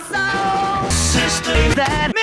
sister, that